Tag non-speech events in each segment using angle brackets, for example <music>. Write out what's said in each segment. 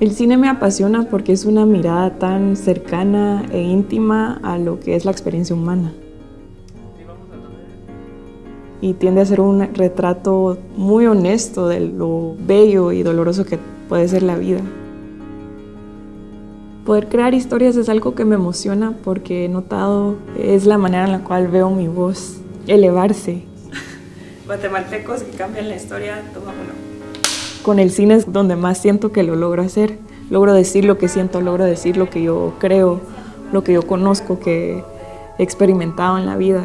El cine me apasiona porque es una mirada tan cercana e íntima a lo que es la experiencia humana. Y tiende a ser un retrato muy honesto de lo bello y doloroso que puede ser la vida. Poder crear historias es algo que me emociona porque he notado es la manera en la cual veo mi voz elevarse. <laughs> Guatemaltecos que cambian la historia, toma. Con el cine es donde más siento que lo logro hacer. Logro decir lo que siento, logro decir lo que yo creo, lo que yo conozco, que he experimentado en la vida.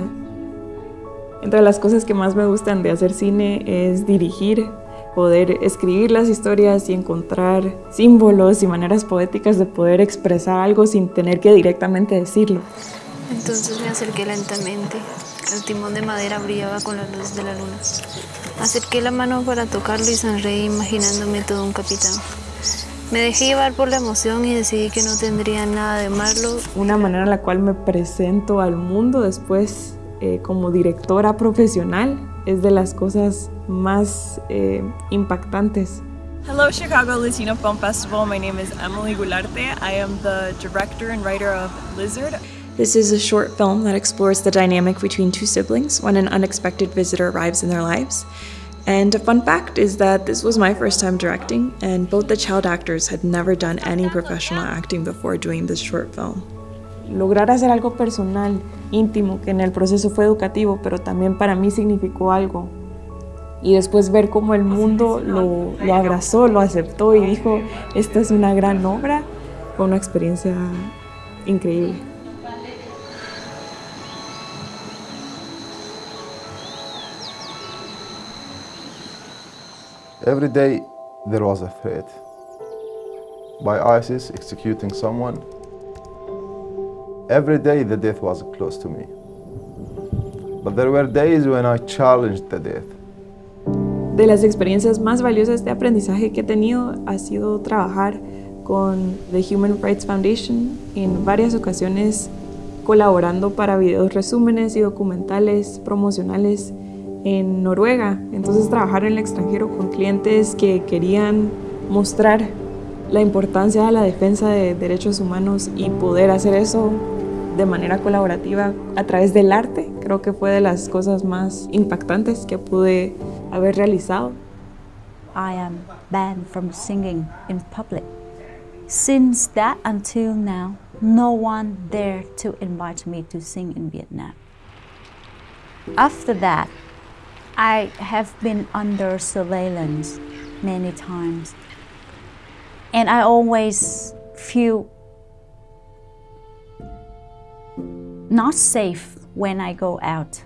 Entre las cosas que más me gustan de hacer cine es dirigir, poder escribir las historias y encontrar símbolos y maneras poéticas de poder expresar algo sin tener que directamente decirlo. Entonces me acerqué lentamente. El timón de madera brillaba con la luz de la luna. Acerqué la mano para tocarlo y sonreí imaginándome todo un capitán. Me dejé llevar por la emoción y decidí que no tendría nada de malo. Una manera en la cual me presento al mundo después eh, como directora profesional es de las cosas más eh, impactantes. Hello Chicago Latino Film Festival, my name is Emily Gularte. I am the director and writer of Lizard. This is a short film that explores the dynamic between two siblings when an unexpected visitor arrives in their lives. And a fun fact is that this was my first time directing, and both the child actors had never done any professional acting before doing this short film. Lograr hacer algo personal, íntimo, que en el proceso fue educativo, pero también para mí significó algo. Y después ver cómo el mundo lo, lo abrazó, lo aceptó y dijo, esta es una gran obra, fue una experiencia increíble. Every day there was a threat by ISIS executing someone. Every day the death was close to me. But there were days when I challenged the death. De las experiencias más valiosas de aprendizaje que he tenido ha sido trabajar con The Human Rights Foundation en varias ocasiones colaborando para videos resúmenes y documentales promocionales en Noruega. Entonces trabajar en el extranjero con clientes que querían mostrar la importancia de la defensa de derechos humanos y poder hacer eso de manera colaborativa a través del arte, creo que fue de las cosas más impactantes que pude haber realizado. I am banned from singing in public. Since that until now, no one dared to invite me to sing in Vietnam. After that, I have been under surveillance many times. And I always feel not safe when I go out.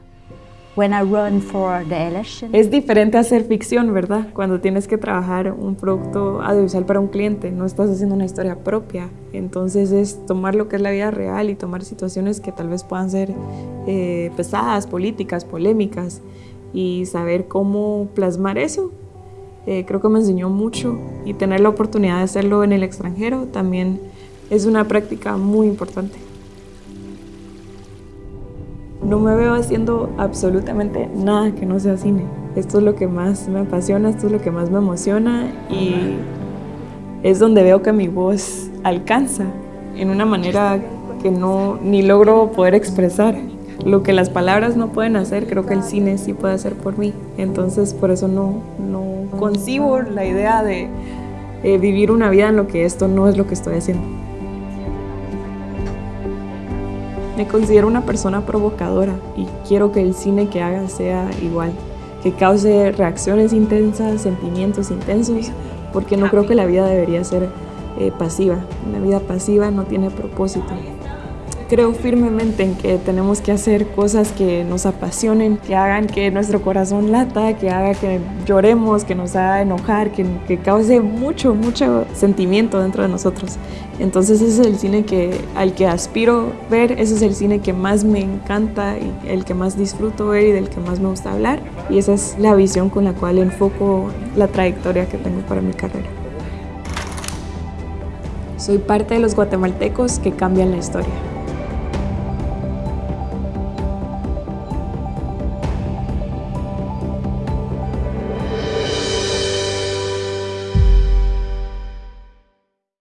When I run for the election. Es diferente hacer ficción, ¿verdad? Cuando tienes que trabajar un producto audiovisual para un cliente, no estás haciendo una historia propia. Entonces es tomar lo que es la vida real y tomar situaciones que tal vez puedan ser eh, pesadas, políticas, polémicas y saber cómo plasmar eso. Eh, creo que me enseñó mucho y tener la oportunidad de hacerlo en el extranjero también es una práctica muy importante. No me veo haciendo absolutamente nada que no sea cine. Esto es lo que más me apasiona, esto es lo que más me emociona y es donde veo que mi voz alcanza en una manera que no ni logro poder expresar. Lo que las palabras no pueden hacer, creo que el cine sí puede hacer por mí. Entonces, por eso no, no concibo la idea de eh, vivir una vida en lo que esto no es lo que estoy haciendo. Me considero una persona provocadora y quiero que el cine que haga sea igual, que cause reacciones intensas, sentimientos intensos, porque no creo que la vida debería ser eh, pasiva. Una vida pasiva no tiene propósito. Creo firmemente en que tenemos que hacer cosas que nos apasionen, que hagan que nuestro corazón lata, que haga que lloremos, que nos haga enojar, que, que cause mucho, mucho sentimiento dentro de nosotros. Entonces ese es el cine que, al que aspiro ver, ese es el cine que más me encanta y el que más disfruto ver y del que más me gusta hablar. Y esa es la visión con la cual enfoco la trayectoria que tengo para mi carrera. Soy parte de los guatemaltecos que cambian la historia.